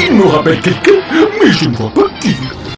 Il me rappelle quelqu'un, mais je ne vois pas qui.